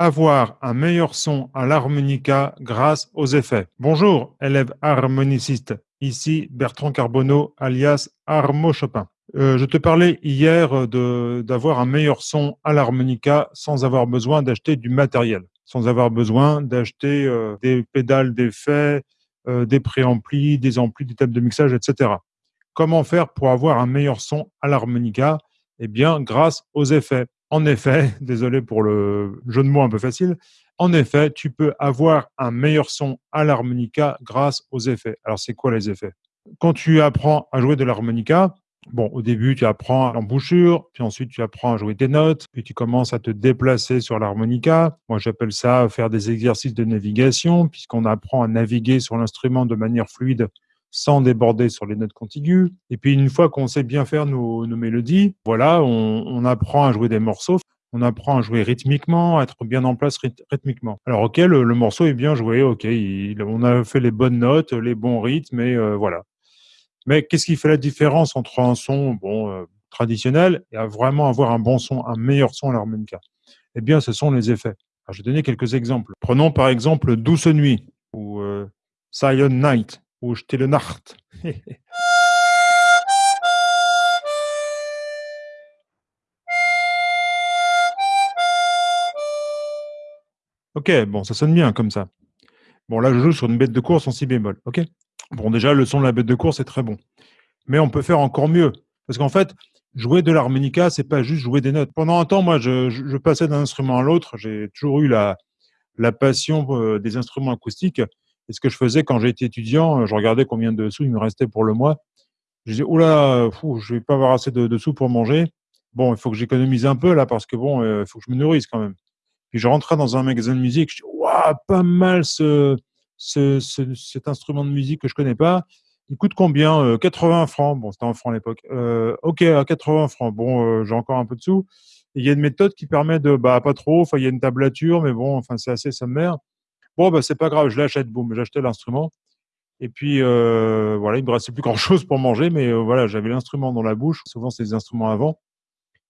Avoir un meilleur son à l'harmonica grâce aux effets. Bonjour, élève harmoniciste. Ici Bertrand Carbonneau, alias Armo Chopin. Euh, je te parlais hier d'avoir un meilleur son à l'harmonica sans avoir besoin d'acheter du matériel, sans avoir besoin d'acheter euh, des pédales d'effets, euh, des préamplis, des amplis, des tables de mixage, etc. Comment faire pour avoir un meilleur son à l'harmonica? Eh bien, grâce aux effets. En effet, désolé pour le jeu de mots un peu facile, en effet, tu peux avoir un meilleur son à l'harmonica grâce aux effets. Alors, c'est quoi les effets? Quand tu apprends à jouer de l'harmonica, bon, au début, tu apprends l'embouchure, puis ensuite, tu apprends à jouer des notes, puis tu commences à te déplacer sur l'harmonica. Moi, j'appelle ça faire des exercices de navigation, puisqu'on apprend à naviguer sur l'instrument de manière fluide sans déborder sur les notes contiguës. Et puis, une fois qu'on sait bien faire nos, mélodies, voilà, on, apprend à jouer des morceaux, on apprend à jouer rythmiquement, à être bien en place rythmiquement. Alors, ok, le, morceau est bien joué, ok, on a fait les bonnes notes, les bons rythmes, et euh, voilà. Mais qu'est-ce qui fait la différence entre un son bon, euh, traditionnel et à vraiment avoir un bon son, un meilleur son à l'harmonica? Eh bien, ce sont les effets. je vais donner quelques exemples. Prenons par exemple Douce Nuit ou euh, Silent Night ou Stille Nacht. ok, bon, ça sonne bien comme ça. Bon, là, je joue sur une bête de course en si bémol. Ok? Bon, déjà, le son de la bête de course est très bon. Mais on peut faire encore mieux. Parce qu'en fait, jouer de l'harmonica, c'est pas juste jouer des notes. Pendant un temps, moi, je, passais d'un instrument à l'autre. J'ai toujours eu la, la passion euh, des instruments acoustiques. Et ce que je faisais quand j'étais étudiant, euh, je regardais combien de sous il me restait pour le mois. Je disais, oula, fou, je vais pas avoir assez de, sous pour manger. Bon, il faut que j'économise un peu là parce que bon, euh, il faut que je me nourrisse quand même. Puis je rentrais dans un magasin de musique, je dis, waouh, pas mal ce, ce, cet instrument de musique que je connais pas. Il coûte combien 80 euh, francs. Bon, c'était en francs à l'époque. Euh, ok, à 80 francs. Bon, j'ai encore un peu de sous. Il y a une méthode qui permet de, bah, pas trop. Enfin, il y a une tablature, mais bon, enfin, c'est assez sommaire. Bon, bah, c'est pas grave, je l'achète. Boum, j'achetais l'instrument. Et puis, voilà, il me restait plus grand chose pour manger, mais voilà, j'avais l'instrument dans la bouche. Souvent, c'est des instruments avant.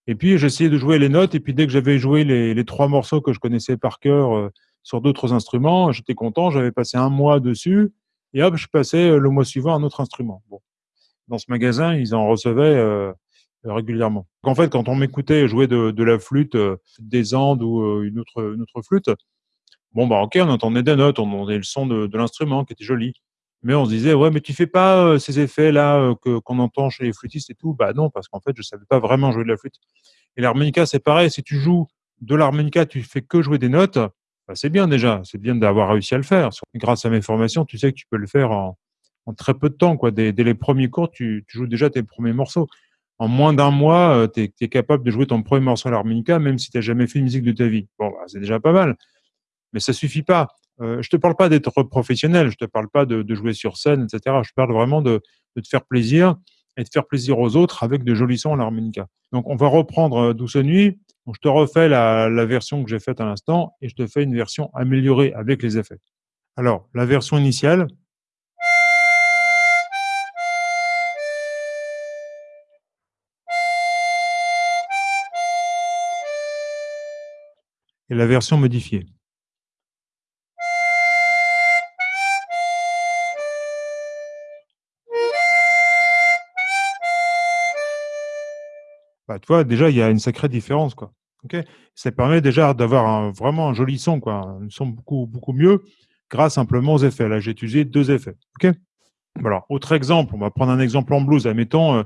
Et puis, j'essayais de jouer les notes. Et puis, dès que j'avais joué les, trois morceaux que je connaissais par cœur, sur d'autres instruments. J'étais content, j'avais passé un mois dessus, et hop, je passais euh, le mois suivant un autre instrument. Bon. Dans ce magasin, ils en recevaient euh, régulièrement. En fait, quand on m'écoutait jouer de, la flûte, euh, des Andes ou une autre flûte, bon, bah ok, on entendait des notes, on entendait le son de, l'instrument qui était joli. Mais on se disait, ouais, mais tu fais pas ces effets-là que qu'on entend chez les flûtistes et tout? Bah non, parce qu'en fait, je savais pas vraiment jouer de la flûte. Et l'harmonica, c'est pareil. Si tu joues de l'harmonica, tu fais que jouer des notes, bah, c'est bien déjà, c'est bien d'avoir réussi à le faire. Grâce à mes formations, tu sais que tu peux le faire en, très peu de temps. Quoi. Dès, les premiers cours, tu, joues déjà tes premiers morceaux. En moins d'un mois, euh, tu es, capable de jouer ton premier morceau à l'harmonica, même si tu n'as jamais fait de musique de ta vie. Bon, bah, c'est déjà pas mal. Mais ça suffit pas. Euh, je te parle pas d'être professionnel, je te parle pas de, jouer sur scène, etc. Je parle vraiment de, de, te faire plaisir et de faire plaisir aux autres avec de jolis sons à l'harmonica. Donc, on va reprendre euh, Douce Nuit je te refais la, version que j'ai faite à l'instant et je te fais une version améliorée avec les effets. Alors, la version initiale. Et la version modifiée. Bah, tu vois, déjà, il y a une sacrée différence? Ça permet déjà d'avoir vraiment un joli son, quoi, un son beaucoup, mieux grâce simplement aux effets. Là, j'ai utilisé deux effets. Autre exemple, on va prendre un exemple en blues. Admettons, euh,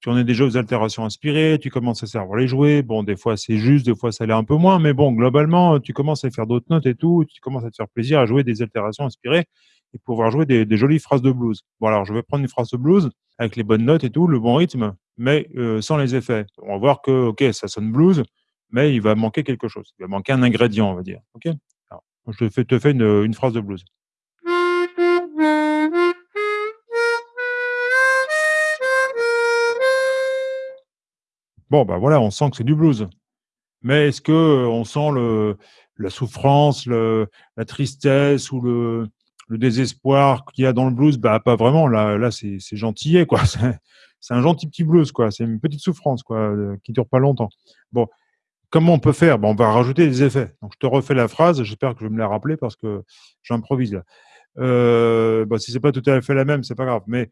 tu en es déjà aux altérations inspirées, tu commences à savoir les jouer. Bon, des fois, c'est juste, des fois, ça l'est un peu moins, mais bon, globalement, tu commences à faire d'autres notes et tout, tu commences à te faire plaisir à jouer des altérations inspirées et pouvoir jouer des, des jolies phrases de blues. Bon, alors, je vais prendre une phrase de blues avec les bonnes notes et tout, le bon rythme mais euh, sans les effets. On va voir que, ok, ça sonne blues, mais il va manquer quelque chose. Il va manquer un ingrédient, on va dire. Ok? Je te fais, une, phrase de blues. Bon, bah voilà, on sent que c'est du blues. Mais est-ce que euh, on sent le, la souffrance, le, la tristesse ou le, le désespoir qu'il y a dans le blues? Bah pas vraiment. Là, là c'est gentillet, quoi. c'est un gentil petit blues, quoi. C'est une petite souffrance, quoi, qui euh, qui dure pas longtemps. Bon, comment on peut faire? On va rajouter des effets. Donc, je te refais la phrase. J'espère que je vais me la rappeler parce que j'improvise là. Euh, bah, si c'est pas tout à fait la même, c'est pas grave. Mais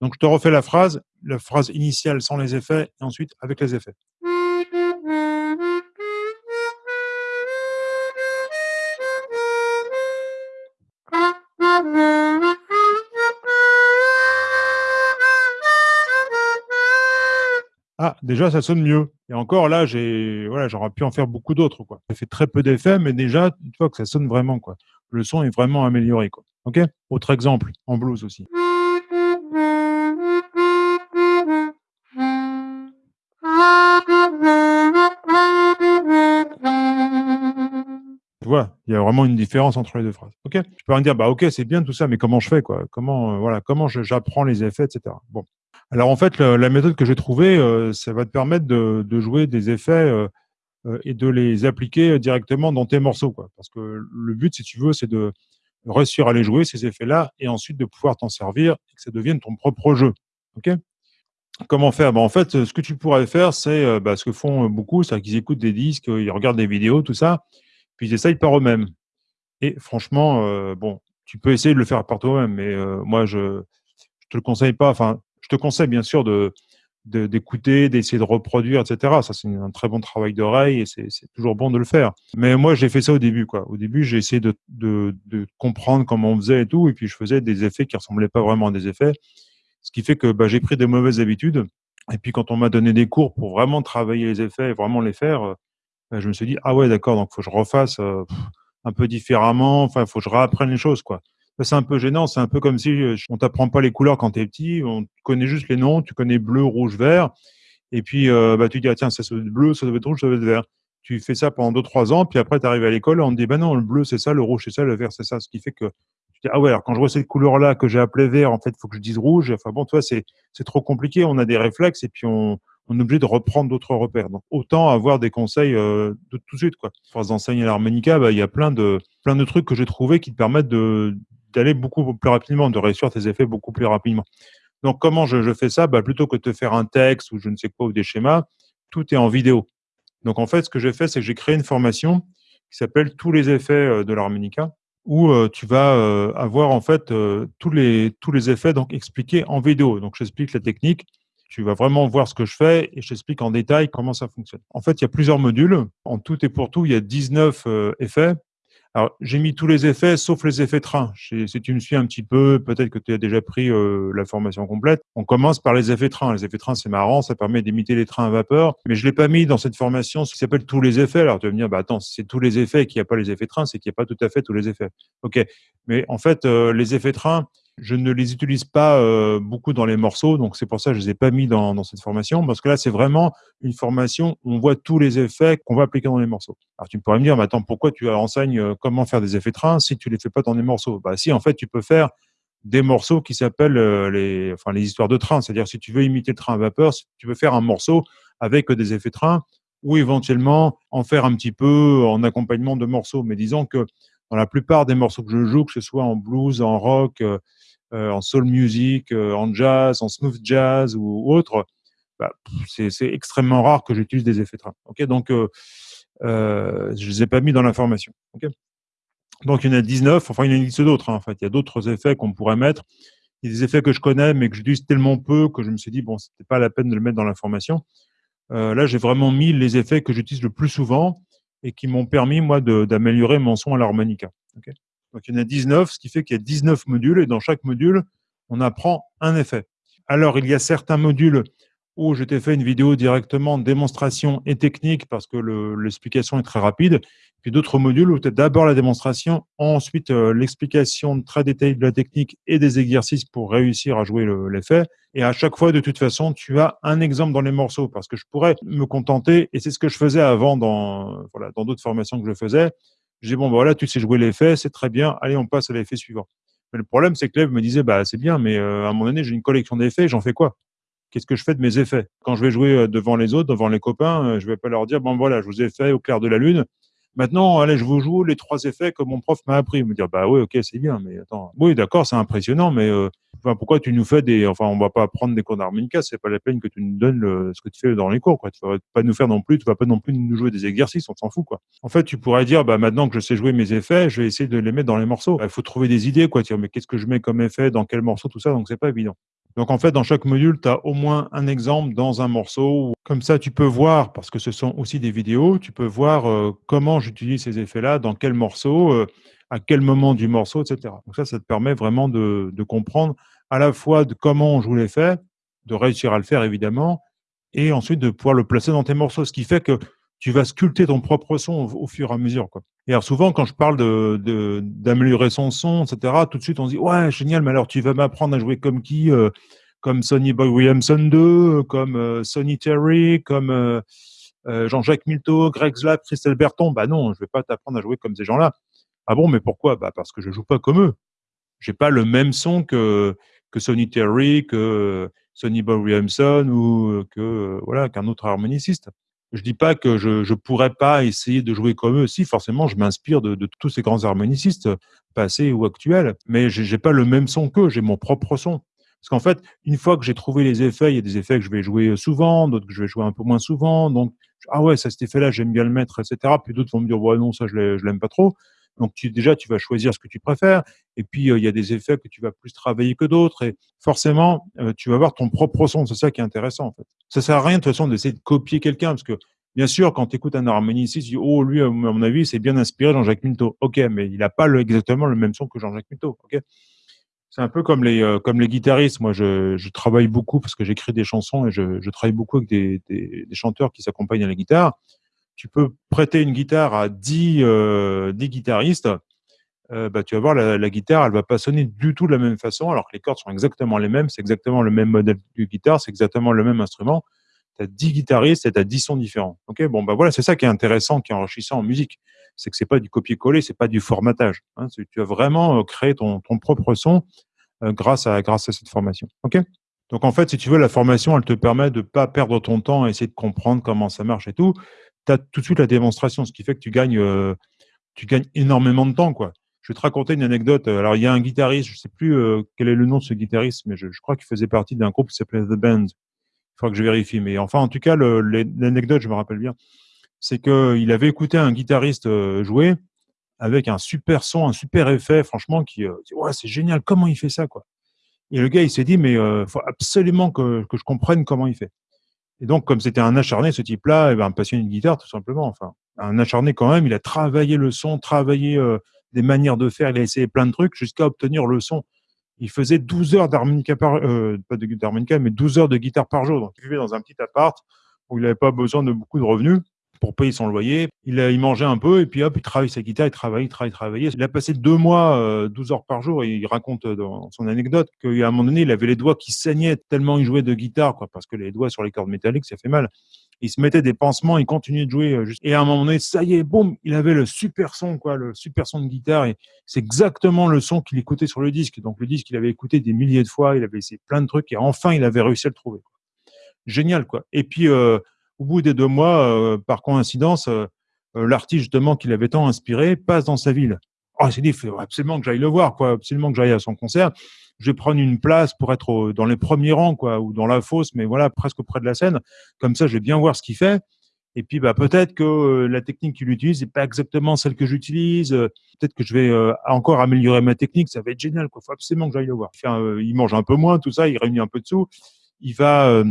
donc, je te refais la phrase, la phrase initiale sans les effets et ensuite avec les effets. Ah, déjà, ça sonne mieux. Et encore là, j'ai, voilà, j'aurais pu en faire beaucoup d'autres, quoi. J'ai fait très peu d'effets, mais déjà, tu vois que ça sonne vraiment, quoi. Le son est vraiment amélioré, quoi. Ok? Autre exemple, en blues aussi. Tu vois, il y a vraiment une différence entre les deux phrases. Ok? Tu peux me dire, bah ok, c'est bien tout ça, mais comment je fais, quoi? Comment, euh, voilà, comment j'apprends les effets, etc. Bon. Alors en fait, la méthode que j'ai trouvée, euh, ça va te permettre de, jouer des effets euh, euh, et de les appliquer directement dans tes morceaux. Parce que le but, si tu veux, c'est de réussir à les jouer, ces effets-là, et ensuite de pouvoir t'en servir et que ça devienne ton propre jeu. Ok? Comment faire? Ben, En fait, ce que tu pourrais faire, c'est bah, ce que font beaucoup, c'est qu'ils écoutent des disques, ils regardent des vidéos, tout ça, puis ils essayent par eux-mêmes. Et franchement, bon, tu peux essayer de le faire par toi-même, mais moi, je ne te le conseille pas. Je te conseille bien sûr d'écouter, d'essayer de reproduire, etc. Ça, c'est un très bon travail d'oreille et c'est toujours bon de le faire. Mais moi, j'ai fait ça au début, quoi. Au début, j'ai essayé de, de, comprendre comment on faisait et tout, et puis je faisais des effets qui ressemblaient pas vraiment à des effets. Ce qui fait que bah, j'ai pris des mauvaises habitudes. Et puis, quand on m'a donné des cours pour vraiment travailler les effets et vraiment les faire, euh, bah, je me suis dit, ah ouais, d'accord, donc faut que je refasse euh, un peu différemment. Enfin, il faut que je réapprenne les choses, quoi c'est un peu gênant. C'est un peu comme si euh, on t'apprend pas les couleurs quand tu es petit. On connaît juste les noms. Tu connais bleu, rouge, vert. Et puis, euh, bah, tu dis, ah, tiens, ça, doit être bleu, ça doit être rouge, ça doit être vert. Tu fais ça pendant 2-3 ans. Puis après, tu arrives à l'école on te dit, bah non, le bleu, c'est ça, le rouge, c'est ça, le vert, c'est ça. Ce qui fait que tu dis, ah ouais, alors quand je vois cette couleur-là que j'ai appelée vert, en fait, il faut que je dise rouge. Enfin bon, toi, c'est trop compliqué. On a des réflexes et puis on, on est obligé de reprendre d'autres repères. Donc autant avoir des conseils euh, de tout de suite. Quoi. Pour enseigner l'harmonica, bah, il y a plein de, plein de trucs que j'ai trouvés qui te permettent de, d'aller beaucoup plus rapidement, de réussir tes effets beaucoup plus rapidement. Donc, comment je, fais ça? Bah, Plutôt que de te faire un texte ou je ne sais quoi ou des schémas, tout est en vidéo. Donc, en fait, ce que j'ai fait, c'est que j'ai créé une formation qui s'appelle Tous les effets euh, de l'harmonica, où euh, tu vas euh, avoir en fait tous, les, tous les effets donc, expliqués en vidéo. Donc, j'explique la technique. Tu vas vraiment voir ce que je fais et je t'explique en détail comment ça fonctionne. En fait, il y a plusieurs modules. En tout et pour tout, il y a 19 effets alors, j'ai mis tous les effets, sauf les effets train. Si tu me suis un petit peu, peut-être que tu as déjà pris euh, la formation complète. On commence par les effets train. Les effets train, c'est marrant, ça permet d'imiter les trains à vapeur. Mais je l'ai pas mis dans cette formation, ce qui s'appelle tous les effets. Alors, tu vas me dire, bah attends, c'est tous les effets et qu'il n'y a pas les effets train, c'est qu'il n'y a pas tout à fait tous les effets. OK. Mais en fait, euh, les effets train, je ne les utilise pas euh, beaucoup dans les morceaux, donc c'est pour ça que je les ai pas mis dans, cette formation, parce que là, c'est vraiment une formation où on voit tous les effets qu'on va appliquer dans les morceaux. Alors tu pourrais me dire, mais attends, pourquoi tu enseignes euh, comment faire des effets train si tu les fais pas dans les morceaux? Bah si, en fait, tu peux faire des morceaux qui s'appellent euh, les, enfin, les histoires de train. C'est-à-dire, si tu veux imiter le train à vapeur, si tu veux faire un morceau avec des effets train, ou éventuellement en faire un petit peu en accompagnement de morceaux. Mais disons que dans la plupart des morceaux que je joue, que ce soit en blues, en rock, euh, en soul music, euh, en jazz, en smooth jazz ou autre, bah, c'est extrêmement rare que j'utilise des effets train. Ok, donc euh, je ne les ai pas mis dans l'information. Ok? Donc il y en a 19, enfin il y en a une liste d'autres. Hein, en fait, il y a d'autres effets qu'on pourrait mettre. Il y a des effets que je connais, mais que j'utilise tellement peu que je me suis dit bon, c'était pas la peine de le mettre dans l'information. là, j'ai vraiment mis les effets que j'utilise le plus souvent et qui m'ont permis moi d'améliorer mon son à l'harmonica. Donc il y en a 19, ce qui fait qu'il y a 19 modules et dans chaque module, on apprend un effet. Alors il y a certains modules où je t'ai fait une vidéo directement démonstration et technique parce que l'explication est très rapide. Puis d'autres modules où as d'abord la démonstration, ensuite euh, l'explication très détaillée de la technique et des exercices pour réussir à jouer l'effet. et à chaque fois, de toute façon, tu as un exemple dans les morceaux parce que je pourrais me contenter, et c'est ce que je faisais avant dans voilà, dans d'autres formations que je faisais, j'ai dit, bon, bah, voilà, tu sais jouer l'effet, c'est très bien, allez, on passe à l'effet suivant. Mais le problème, c'est que l'élève me disait, bah, c'est bien, mais euh, à un moment j'ai une collection d'effets, j'en fais quoi? Qu'est-ce que je fais de mes effets? Quand je vais jouer euh, devant les autres, devant les copains, je vais pas leur dire, bon, voilà, je vous ai fait au clair de la lune, Maintenant, allez, je vous joue les trois effets que mon prof m'a appris. Me dire, bah oui, ok, c'est bien, mais attends. Oui, d'accord, c'est impressionnant, mais euh, pourquoi tu nous fais des, enfin, on va pas prendre des cours d'harmonica, c'est pas la peine que tu nous donnes le, ce que tu fais dans les cours, quoi. Tu vas pas nous faire non plus, tu vas pas non plus nous jouer des exercices, on s'en fout, quoi. En fait, tu pourrais dire, bah maintenant que je sais jouer mes effets, je vais essayer de les mettre dans les morceaux. Il faut trouver des idées, quoi. Dire, mais qu'est-ce que je mets comme effet, dans quel morceau, tout ça, donc c'est pas évident. Donc en fait, dans chaque module, tu as au moins un exemple dans un morceau. Comme ça, tu peux voir, parce que ce sont aussi des vidéos, tu peux voir euh, comment j'utilise ces effets-là, dans quel morceau, euh, à quel moment du morceau, etc. Donc ça, ça te permet vraiment de, comprendre à la fois de comment on joue l'effet, de réussir à le faire évidemment, et ensuite de pouvoir le placer dans tes morceaux, ce qui fait que tu vas sculpter ton propre son au, fur et à mesure. Quoi. Et alors souvent, quand je parle de, d'améliorer son son, etc., tout de suite on se dit ouais génial, mais alors tu vas m'apprendre à jouer comme qui euh, Comme Sonny Boy Williamson 2, comme euh, Sonny Terry, comme euh, Jean-Jacques Milto, Greg Slap, Christelle Berton. Bah non, je vais pas t'apprendre à jouer comme ces gens-là. Ah bon, mais pourquoi? Bah parce que je joue pas comme eux. J'ai pas le même son que que Sonny Terry, que Sonny Boy Williamson ou que voilà qu'un autre harmoniciste. Je dis pas que je ne pourrais pas essayer de jouer comme eux. Si, forcément, je m'inspire de, tous ces grands harmonicistes, passés ou actuels, mais je n'ai pas le même son qu'eux, j'ai mon propre son. Parce qu'en fait, une fois que j'ai trouvé les effets, il y a des effets que je vais jouer souvent, d'autres que je vais jouer un peu moins souvent. Donc, ah ouais, ça, cet effet-là, j'aime bien le mettre, etc. Puis d'autres vont me dire, ouais, non, ça, je l'aime pas trop. Donc déjà, tu vas choisir ce que tu préfères. Et puis, euh, il y a des effets que tu vas plus travailler que d'autres. Et forcément, euh, tu vas avoir ton propre son. C'est ça qui est intéressant, en fait. Ça sert à rien, de toute façon, d'essayer de copier quelqu'un. Parce que, bien sûr, quand tu écoutes un harmoniciste, tu dis, oh, lui, à mon avis, c'est bien inspiré Jean-Jacques Milto. OK, mais il n'a pas le, exactement le même son que Jean-Jacques Milto. OK? C'est un peu comme les, euh, comme les guitaristes. Moi, je, travaille beaucoup parce que j'écris des chansons et je, travaille beaucoup avec des chanteurs qui s'accompagnent à la guitare tu peux prêter une guitare à 10, euh, guitaristes, euh, bah, tu vas voir, la, guitare, elle va pas sonner du tout de la même façon, alors que les cordes sont exactement les mêmes, c'est exactement le même modèle de guitare, c'est exactement le même instrument. Tu as 10 guitaristes et tu as 10 sons différents. Ok, bon, bah voilà, c'est ça qui est intéressant, qui est enrichissant en musique. C'est que c'est pas du copier-coller, c'est pas du formatage. Hein, tu as vraiment euh, créé ton, ton propre son euh, grâce, à, grâce à cette formation. Ok? Donc en fait, si tu veux, la formation, elle te permet de pas perdre ton temps à essayer de comprendre comment ça marche et tout tu as tout de suite la démonstration, ce qui fait que tu gagnes, euh, tu gagnes énormément de temps. Je vais te raconter une anecdote. Alors, il y a un guitariste, je ne sais plus euh, quel est le nom de ce guitariste, mais je, crois qu'il faisait partie d'un groupe qui s'appelait The Band. Il faudra que je vérifie. Mais enfin, en tout cas, l'anecdote, je me rappelle bien, c'est qu'il avait écouté un guitariste euh, jouer avec un super son, un super effet, franchement, qui dit ouais, c'est génial, comment il fait ça, quoi? Et le gars, il s'est dit, mais il faut absolument que, que je comprenne comment il fait. Et donc, comme c'était un acharné, ce type-là, eh ben, un passionné de guitare, tout simplement. Enfin, un acharné quand même. Il a travaillé le son, travaillé euh, des manières de faire. Il a essayé plein de trucs jusqu'à obtenir le son. Il faisait 12 heures d'harmonica par, euh, pas de d'harmonica, mais 12 heures de guitare par jour. Donc, il vivait dans un petit appart où il n'avait pas besoin de beaucoup de revenus pour payer son loyer. Il, il mangeait un peu et puis hop, il travaille sa guitare, il travaille, il travaille, il travaillait. Il a passé deux mois, 12 euh, heures par jour et il raconte dans son anecdote qu'à un moment donné, il avait les doigts qui saignaient tellement il jouait de guitare, quoi, parce que les doigts sur les cordes métalliques, ça fait mal. Il se mettait des pansements, il continuait de jouer. Euh, et à un moment donné, ça y est, boum, il avait le super son, quoi, le super son de guitare. Et c'est exactement le son qu'il écoutait sur le disque. Donc le disque, il avait écouté des milliers de fois, il avait essayé plein de trucs et enfin, il avait réussi à le trouver. Génial, quoi. Et puis, euh, au bout des deux mois, euh, par coïncidence, euh, euh, l'artiste justement qui l'avait tant inspiré passe dans sa ville. Oh, il s'est dit, il faut absolument que j'aille le voir, quoi, absolument que j'aille à son concert. Je vais prendre une place pour être dans les premiers rangs, quoi, ou dans la fosse, mais voilà, presque près de la scène. Comme ça, je vais bien voir ce qu'il fait. Et puis, bah, peut-être que la technique qu'il utilise n'est pas exactement celle que j'utilise. Peut-être que je vais encore améliorer ma technique. Ça va être génial. Il faut absolument que j'aille le voir. il mange un peu moins, tout ça. Il réunit un peu de sous. Il va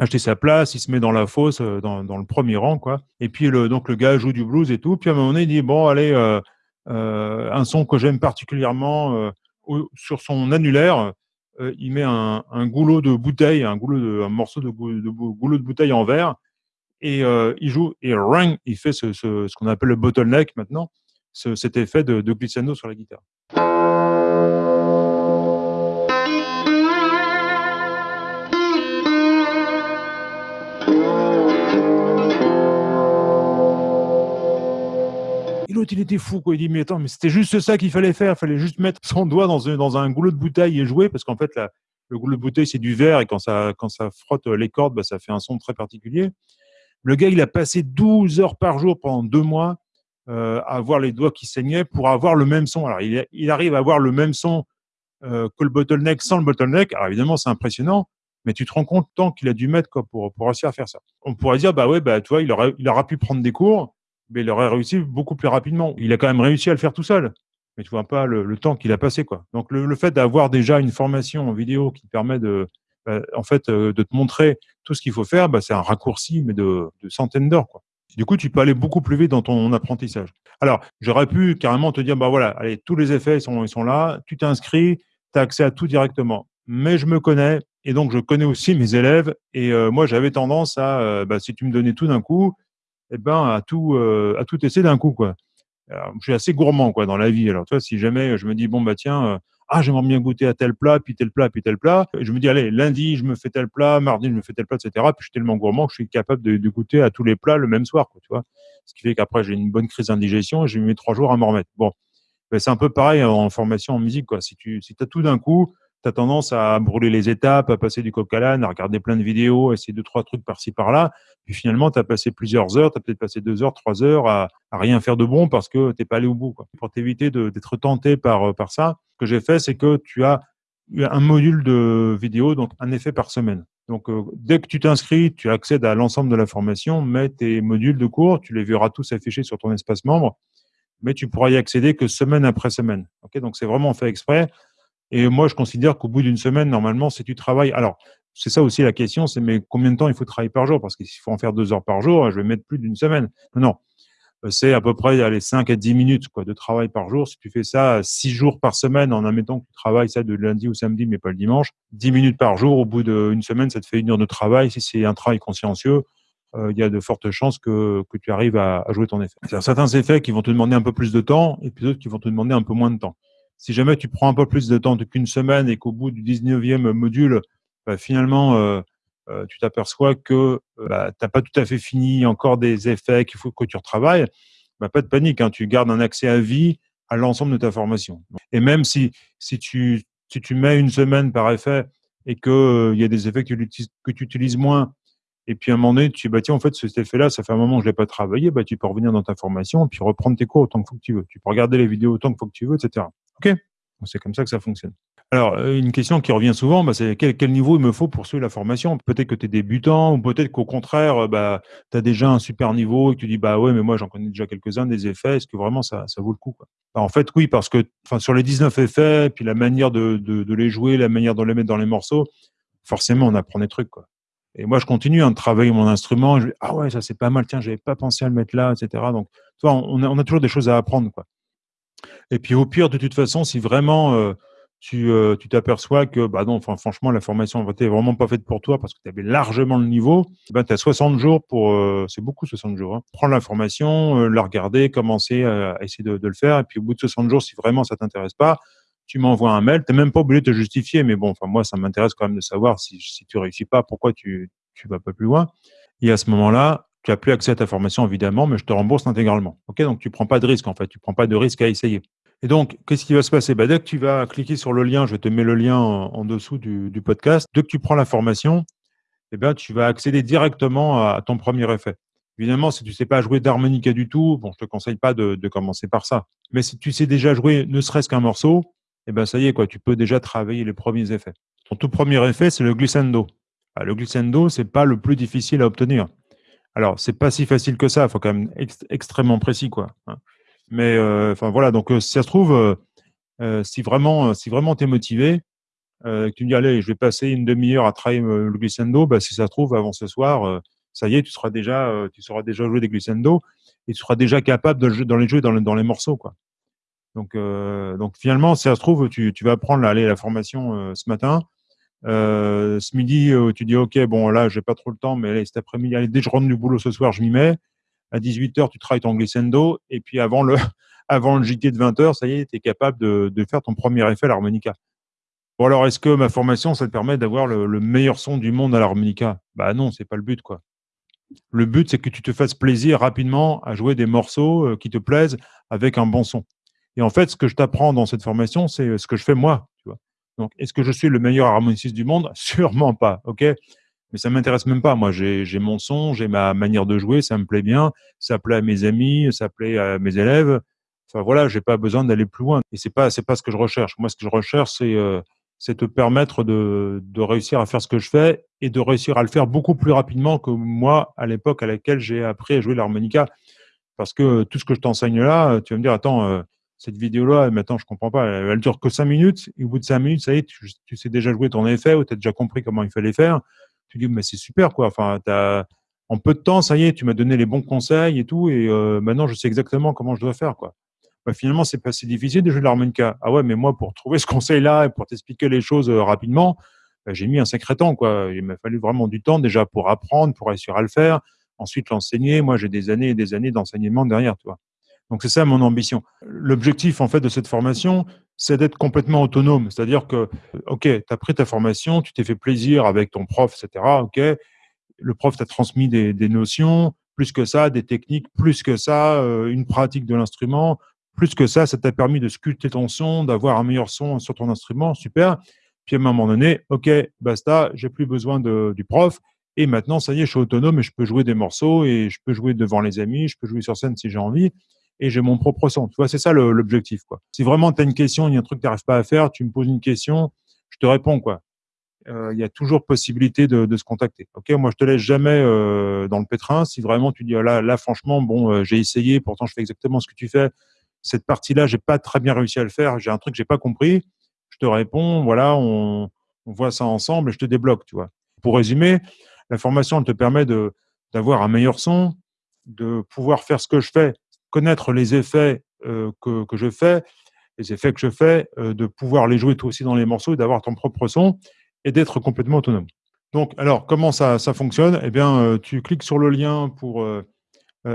acheter sa place, il se met dans la fosse, euh, dans, dans le premier rang, quoi. Et puis le, donc le gars joue du blues et tout. Puis à un moment donné, il dit bon, allez, euh, euh, un son que j'aime particulièrement sur son annulaire, il met un, un, goulot de bouteille, un goulot de, un morceau de, goulot de, bouteille en verre, et il joue et ring, il fait ce, ce, ce qu'on appelle le bottleneck maintenant, ce, cet effet de, de glissando sur la guitare. Il était fou, quoi. Il dit, mais attends, mais c'était juste ça qu'il fallait faire. Il fallait juste mettre son doigt dans un, dans un goulot de bouteille et jouer, parce qu'en fait, la, le goulot de bouteille, c'est du verre, et quand ça, quand ça frotte les cordes, bah, ça fait un son très particulier. Le gars, il a passé 12 heures par jour pendant deux mois euh, avoir les doigts qui saignaient pour avoir le même son. Alors, il, il arrive à avoir le même son euh, que le bottleneck sans le bottleneck. Alors, évidemment, c'est impressionnant, mais tu te rends compte tant qu'il a dû mettre pour, pour réussir à faire ça. On pourrait dire, bah ouais, bah, tu vois, il, aurait, il aura pu prendre des cours, mais il aurait réussi beaucoup plus rapidement. Il a quand même réussi à le faire tout seul. Mais tu vois pas le, temps qu'il a passé, quoi. Donc, le, fait d'avoir déjà une formation en vidéo qui permet de, bah, en fait, euh, de te montrer tout ce qu'il faut faire, bah, c'est un raccourci, mais de, centaines d'heures, quoi. Du coup, tu peux aller beaucoup plus vite dans ton apprentissage. Alors, j'aurais pu carrément te dire, bah voilà, allez, tous les effets ils sont, ils sont là, tu t'inscris, tu as accès à tout directement. Mais je me connais et donc je connais aussi mes élèves. Et euh, moi, j'avais tendance à, euh, bah, si tu me donnais tout d'un coup, eh ben, à tout, euh, à tout essayer d'un coup, quoi. Je suis assez gourmand, quoi, dans la vie. Alors, tu vois, si jamais je me dis, bon, bah tiens, ah, j'aimerais bien goûter à tel plat, puis tel plat, puis tel plat. Je me dis, allez, lundi, je me fais tel plat, mardi, je me fais tel plat, etc. Puis je suis tellement gourmand que je suis capable de, de goûter à tous les plats le même soir, quoi, tu vois. Ce qui fait qu'après, j'ai une bonne crise d'indigestion et j'ai mis trois jours à m'en remettre. Bon. Ben, c'est un peu pareil en formation en musique, quoi. Si tu si as tout d'un coup, tu as tendance à brûler les étapes, à passer du coq à l'âne, à regarder plein de vidéos, à essayer deux, trois trucs par-ci, par-là. Puis finalement, tu as passé plusieurs heures, tu as peut-être passé deux heures, trois heures à, à, rien faire de bon parce que t'es pas allé au bout. Pour t'éviter d'être tenté par, par ça, ce que j'ai fait, c'est que tu as un module de vidéo, donc un effet par semaine. Donc, euh, dès que tu t'inscris, tu accèdes à l'ensemble de la formation, mais tes modules de cours, tu les verras tous affichés sur ton espace membre, mais tu pourras y accéder que semaine après semaine. Donc, c'est vraiment fait exprès. Et moi, je considère qu'au bout d'une semaine, normalement, si tu travailles. Alors, c'est ça aussi la question, c'est mais combien de temps il faut travailler par jour? Parce qu'il faut en faire deux heures par jour, je vais mettre plus d'une semaine. Non, c'est à peu près les 5 à 10 minutes quoi, de travail par jour. Si tu fais ça 6 jours par semaine, en admettant que tu travailles ça de lundi au samedi, mais pas le dimanche, 10 minutes par jour, au bout d'une semaine, ça te fait une heure de travail. Si c'est un travail consciencieux, euh, il y a de fortes chances que, que tu arrives à, à jouer ton effet. Certains effets qui vont te demander un peu plus de temps et puis d'autres qui vont te demander un peu moins de temps. Si jamais tu prends un peu plus de temps qu'une semaine et qu'au bout du 19e module, bah, finalement, euh, euh, tu t'aperçois que euh, bah, tu n'as pas tout à fait fini encore des effets qu'il faut que tu retravailles, bah, pas de panique, hein, tu gardes un accès à vie à l'ensemble de ta formation. Et même si, si, tu, si tu mets une semaine par effet et qu'il euh, y a des effets que tu, utilises, moins, et puis à un moment donné, tu dis, bah, tiens, en fait, cet effet-là, ça fait un moment que je ne l'ai pas travaillé, bah, tu peux revenir dans ta formation et puis reprendre tes cours autant que, tu veux. Tu peux regarder les vidéos autant que tu veux, etc. OK C'est comme ça que ça fonctionne. Alors, euh, une question qui revient souvent, bah, c'est quel, niveau il me faut pour suivre la formation? Peut-être que tu es débutant, ou peut-être qu'au contraire, euh, bah, tu as déjà un super niveau et que tu dis, bah ouais, mais moi j'en connais déjà quelques-uns des effets, est-ce que vraiment ça, vaut le coup bah, En fait, oui, parce que sur les 19 effets, puis la manière de, les jouer, la manière de les mettre dans les morceaux, forcément, on apprend des trucs. Et moi, je continue hein, de travailler mon instrument. Je dis, ah ouais, ça c'est pas mal, tiens, j'avais pas pensé à le mettre là, etc. Donc, tu vois, on a, on a toujours des choses à apprendre. Et puis au pire, de toute façon, si vraiment... Euh, tu euh, tu t'aperçois que bah non, franchement la formation n'était vraiment pas faite pour toi parce que tu avais largement le niveau, ben tu as 60 jours pour euh, c'est beaucoup 60 jours hein. prendre la formation, la regarder, commencer à, essayer de, le faire et puis au bout de 60 jours si vraiment ça t'intéresse pas, tu m'envoies un mail, tu même pas obligé de te justifier mais bon moi ça m'intéresse quand même de savoir si si tu réussis pas pourquoi tu tu vas pas plus loin. Et à ce moment-là, tu as plus accès à ta formation évidemment, mais je te rembourse intégralement. OK donc tu prends pas de risque en fait, tu prends pas de risque à essayer. Et donc, qu'est-ce qui va se passer? Bah, Dès que tu vas cliquer sur le lien, je te mets le lien en, dessous du, podcast, dès que tu prends la formation, eh bien, tu vas accéder directement à, ton premier effet. Évidemment, si tu ne sais pas jouer d'harmonica du tout, je te conseille pas de, commencer par ça. Mais si tu sais déjà jouer ne serait-ce qu'un morceau, eh ben, ça y est, quoi, tu peux déjà travailler les premiers effets. Ton tout premier effet, c'est le glissando. Ah, le glissando, c'est pas le plus difficile à obtenir. Alors, c'est pas si facile que ça, il faut quand même être extrêmement précis, quoi. Mais euh, enfin voilà, donc euh, si ça se trouve, euh, si vraiment, si vraiment t'es motivé, que tu me dis allez, je vais passer une demi-heure à travailler le glissando, bah, si ça se trouve avant ce soir, ça y est, tu seras déjà, tu sauras déjà jouer des glissando et tu seras déjà capable de, le jouer, dans les jouer dans, dans les morceaux, quoi. Donc, euh, donc finalement, si ça se trouve, tu, tu vas prendre allez, la formation euh, ce matin. Euh, ce midi, tu dis ok, bon là, j'ai pas trop le temps, mais allez, cet après-midi, allez, dès que je rentre du boulot ce soir, je m'y mets à 18h, tu travailles ton glissando, et puis avant le, avant le JT de 20h, ça y est, tu es capable de, faire ton premier effet à l'harmonica. Bon alors, est-ce que ma formation, ça te permet d'avoir le, le, meilleur son du monde à l'harmonica? Bah non, c'est pas le but, quoi. Le but, c'est que tu te fasses plaisir rapidement à jouer des morceaux euh, qui te plaisent avec un bon son. Et en fait, ce que je t'apprends dans cette formation, c'est ce que je fais moi. Donc, est-ce que je suis le meilleur harmoniciste du monde? Sûrement pas. Ok? Mais ça m'intéresse même pas. Moi, j'ai mon son, j'ai ma manière de jouer, ça me plaît bien, ça plaît à mes amis, ça plaît à mes élèves. Enfin voilà, j'ai pas besoin d'aller plus loin et c'est pas c'est pas ce que je recherche. Moi, ce que je recherche, c'est, heu, c'est te permettre de de réussir à faire ce que je fais et de réussir à le faire beaucoup plus rapidement que moi, à l'époque à laquelle j'ai appris à jouer l'harmonica. Parce que tout ce que je t'enseigne là, tu vas me dire: «Attends, heu, cette vidéo-là, attends, je comprends pas, elle elle dure que 5 minutes et au bout de 5 minutes, ça y est, tu tu sais déjà jouer ton effet ou tu as déjà compris comment il fallait faire». Tu dis: «Mais c'est super quoi, enfin en peu de temps, ça y est, tu m'as donné les bons conseils et tout et heu, maintenant je sais exactement comment je dois faire quoi». Bah, finalement, c'est pas si difficile de jouer de l'harmonica. Ah ouais, mais moi pour trouver ce conseil-là et pour t'expliquer les choses, heu, rapidement, bah, j'ai mis un sacré temps quoi. Il m'a fallu vraiment du temps déjà pour apprendre, pour réussir à le faire, ensuite l'enseigner. Moi, j'ai des années et des années d'enseignement derrière, tu vois? Donc c'est ça mon ambition. L'objectif en fait de cette formation, c'est d'être complètement autonome. C'est-à-dire que, OK, tu as pris ta formation, tu t'es fait plaisir avec ton prof, et cetera, OK. Le prof t'a transmis des, notions, plus que ça, des techniques, plus que ça, euh, une pratique de l'instrument, plus que ça, ça t'a permis de sculpter ton son, d'avoir un meilleur son sur ton instrument, super. Puis à un moment donné, OK, basta, j'ai plus besoin du prof. Et maintenant, ça y est, je suis autonome et je peux jouer des morceaux et je peux jouer devant les amis, je peux jouer sur scène si j'ai envie et j'ai mon propre son. Tu vois, c'est ça l'objectif. Si vraiment tu as une question, il y a un truc que tu n'arrives pas à faire, tu me poses une question, je te réponds. quoi. Euh, il y a toujours possibilité de, se contacter. Ok, moi je te laisse jamais euh, dans le pétrin. Si vraiment tu dis oh là, là franchement, bon, euh, j'ai essayé, pourtant je fais exactement ce que tu fais. Cette partie-là, j'ai pas très bien réussi à le faire. J'ai un truc que j'ai pas compris. Je te réponds, voilà, on, on voit ça ensemble et je te débloque. Tu vois. Pour résumer, la formation elle te permet d'avoir un meilleur son, de pouvoir faire ce que je fais connaître les effets euh, que, je fais, les effets que je fais, euh, de pouvoir les jouer toi aussi dans les morceaux, d'avoir ton propre son et d'être complètement autonome. Donc, alors, comment ça, ça fonctionne? Eh bien, euh, tu cliques sur le lien pour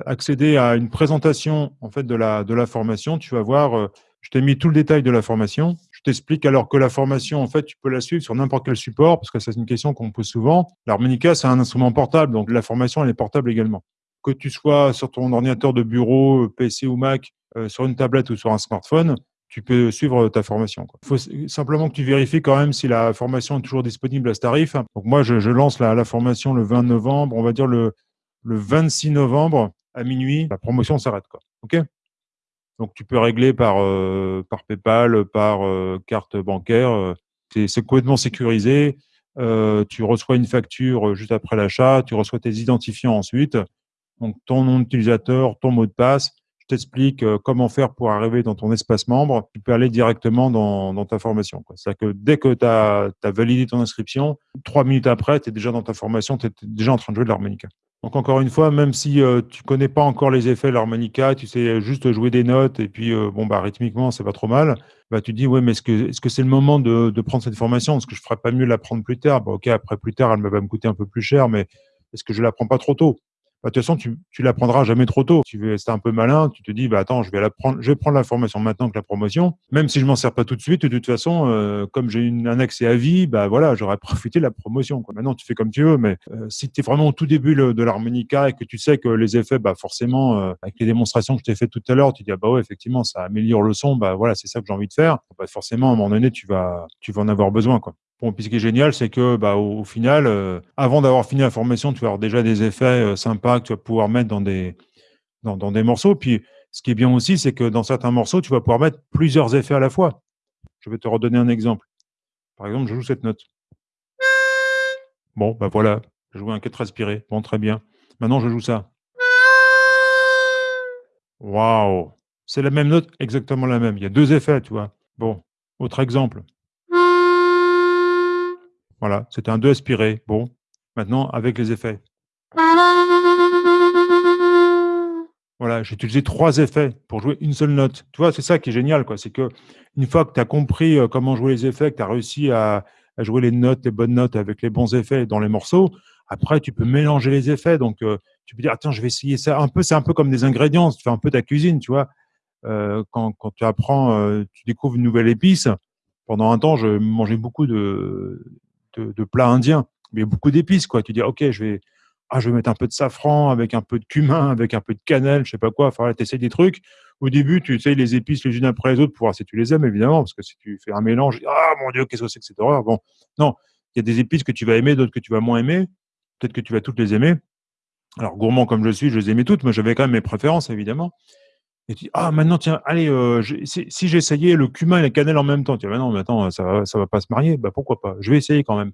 accéder à une présentation en fait de la, de la formation. Tu vas voir, je t'ai mis tout le détail de la formation. Je t'explique alors que la formation, en fait, tu peux la suivre sur n'importe quel support, parce que c'est une question qu'on me pose souvent. L'harmonica, c'est un instrument portable, donc la formation, elle est portable également que tu sois sur ton ordinateur de bureau, euh, PC ou Mac, euh, sur une tablette ou sur un smartphone, tu peux suivre ta formation. Il faut simplement que tu vérifies quand même si la formation est toujours disponible à ce tarif. Donc moi, je, lance la, formation le 20 novembre, on va dire le, le 26 novembre à minuit, la promotion s'arrête. OK? Donc tu peux régler par, euh, PayPal, par carte bancaire. C'est complètement sécurisé. tu reçois une facture juste après l'achat, tu reçois tes identifiants ensuite. Donc, ton nom d'utilisateur, ton mot de passe. Je t'explique euh, comment faire pour arriver dans ton espace membre. Tu peux aller directement dans, ta formation. C'est-à-dire que dès que tu as, validé ton inscription, trois minutes après, tu es déjà dans ta formation, tu es déjà en train de jouer de l'harmonica. Donc, encore une fois, même si euh, tu connais pas encore les effets de l'harmonica, tu sais juste jouer des notes et puis, euh, bon, bah, rythmiquement, c'est pas trop mal, bah, tu te dis, ouais, mais est-ce que c'est -ce c'est le moment de, prendre cette formation? Est-ce que je ferais pas mieux la prendre plus tard Ok, après, plus tard, elle va me coûter un peu plus cher, mais est-ce que je la prends pas trop tôt? Bah, de toute façon, tu, tu l'apprendras jamais trop tôt. Tu veux rester un peu malin, tu te dis, bah, attends, je vais, la prendre, je vais prendre la formation maintenant que la promotion. Même si je m'en sers pas tout de suite, de toute façon, euh, comme j'ai un accès à vie, bah, voilà, j'aurais profité de la promotion. Maintenant, tu fais comme tu veux, mais euh, si tu es vraiment au tout début de l'harmonica et que tu sais que les effets, bah, forcément, euh, avec les démonstrations que je t'ai fait tout à l'heure, tu dis, ah, bah effectivement, ça améliore le son, bah, voilà, c'est ça que j'ai envie de faire. Bah, forcément, à un moment donné, tu vas, tu vas en avoir besoin, quoi. Bon, puis ce qui est génial, c'est que bah, au, final, euh, avant d'avoir fini la formation, tu vas avoir déjà des effets euh, sympas que tu vas pouvoir mettre dans des, dans, des morceaux. Puis ce qui est bien aussi, c'est que dans certains morceaux, tu vas pouvoir mettre plusieurs effets à la fois. Je vais te redonner un exemple. Par exemple, je joue cette note. Bon, bah voilà, je joue un 4 aspiré. Bon, très bien. Maintenant, je joue ça. Waouh C'est la même note, exactement la même. Il y a deux effets, tu vois. Bon, autre exemple. Voilà, c'était un 2 aspiré. Bon, maintenant avec les effets. Voilà, j'ai utilisé trois effets pour jouer une seule note. Tu vois, c'est ça qui est génial, quoi. C'est que une fois que tu as compris euh, comment jouer les effets, que tu as réussi à, jouer les notes, les bonnes notes avec les bons effets dans les morceaux, après tu peux mélanger les effets. Donc euh, tu peux dire, attends, je vais essayer ça. Un peu, c'est un peu comme des ingrédients. Tu fais un peu ta cuisine, tu vois. Euh, quand, tu apprends, tu découvres une nouvelle épice. Pendant un temps, je mangeais beaucoup de, de, plats indiens, mais beaucoup d'épices, quoi. Tu dis, OK, je vais, ah, je vais mettre un peu de safran avec un peu de cumin, avec un peu de cannelle, je sais pas quoi. Enfin, tu essaies des trucs. Au début, tu essayes les épices les unes après les autres pour voir si tu les aimes, évidemment, parce que si tu fais un mélange, ah mon Dieu, qu'est-ce que c'est que cette horreur? Bon, non, il y a des épices que tu vas aimer, d'autres que tu vas moins aimer. peut-être que tu vas toutes les aimer. Alors, gourmand comme je suis, je les aimais toutes, mais j'avais quand même mes préférences, évidemment. Et tu dis: «Ah maintenant tiens, allez, j'ai si j'essayais le cumin et la cannelle en même temps», tu dis: «Bah non, mais attends, ça va ça va pas se marier». Bah, pourquoi pas? Je vais essayer quand même.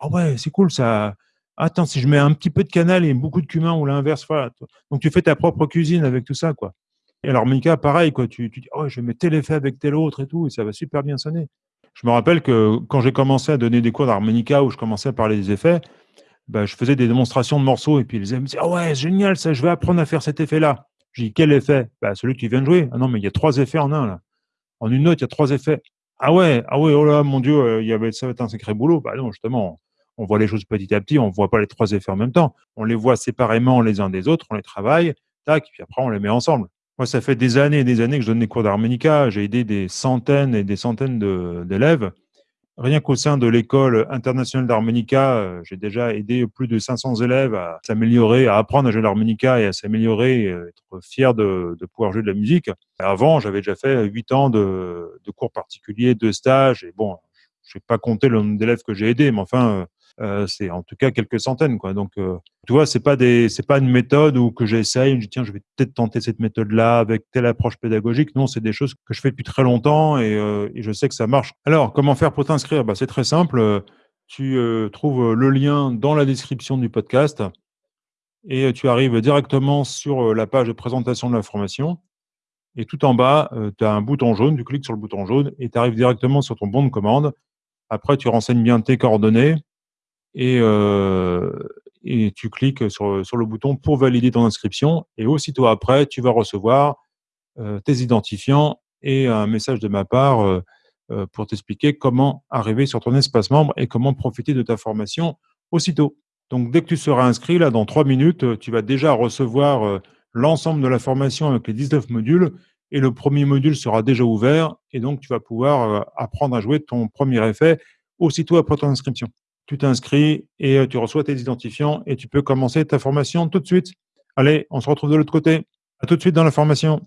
«Ah ouais, c'est cool ça. Attends, si je mets un petit peu de cannelle et beaucoup de cumin ou l'inverse», voilà, donc tu fais ta propre cuisine avec tout ça, quoi. Et l'harmonica, pareil, quoi, tu tu dis: «Oh, je vais mettre tel effet avec tel autre et tout et ça va super bien sonner». Je me rappelle que quand j'ai commencé à donner des cours d'harmonica où je commençais à parler des effets, bah, je faisais des démonstrations de morceaux et puis élèves me disaient: «Ah ouais, génial ça, je vais apprendre à faire cet effet-là». Je dis: «Quel effet?» «Bah, celui que tu viens de jouer». «Ah non, mais il y a 3 effets en un là. En une note, il y a 3 effets». «Ah ouais? Ah ouais, oh là, mon Dieu, il y avait ça va être un sacré boulot». Bah non, justement, on voit les choses petit à petit, on voit pas les 3 effets en même temps. On les voit séparément les uns des autres, on les travaille, tac, puis après on les met ensemble. Moi, ça fait des années et des années que je donne des cours d'harmonica. J'ai aidé des centaines et des centaines d'élèves. Rien qu'au sein de l'école internationale d'harmonica, heu, j'ai déjà aidé plus de 500 élèves à s'améliorer, à apprendre à jouer l'harmonica et à s'améliorer être fiers de pouvoir jouer de la musique. Avant, j'avais déjà fait 8 ans de de cours particuliers, de stages et bon, je vais pas compter le nombre d'élèves que j'ai aidés, mais enfin, heu, c'est en tout cas quelques centaines, quoi. Donc, heu, tu vois, c'est pas des c'est pas une méthode où que j'essaye, je dis: «Tiens, je vais peut-être tenter cette méthode-là avec telle approche pédagogique». Non, c'est des choses que je fais depuis très longtemps et heu et je sais que ça marche. Alors, comment faire pour t'inscrire? Bah, c'est très simple, tu, trouves, le lien dans la description du podcast et tu arrives directement sur, la page de présentation de la formation et tout en bas, tu as un bouton jaune, tu cliques sur le bouton jaune et tu arrives directement sur ton bon de commande. Après, tu renseignes bien tes coordonnées et heu et tu cliques sur, sur le bouton pour valider ton inscription et aussitôt après, tu vas recevoir, heu, tes identifiants et un message de ma part, heu, pour t'expliquer comment arriver sur ton espace membre et comment profiter de ta formation aussitôt. Donc dès que tu seras inscrit, là, dans 3 minutes, tu vas déjà recevoir, l'ensemble de la formation avec les 19 modules et le premier module sera déjà ouvert et donc tu vas pouvoir, apprendre à jouer ton premier effet aussitôt après ton inscription. Tu t'inscris et heu, tu reçois tes identifiants et tu peux commencer ta formation tout de suite. Allez, on se retrouve de l'autre côté. À tout de suite dans la formation.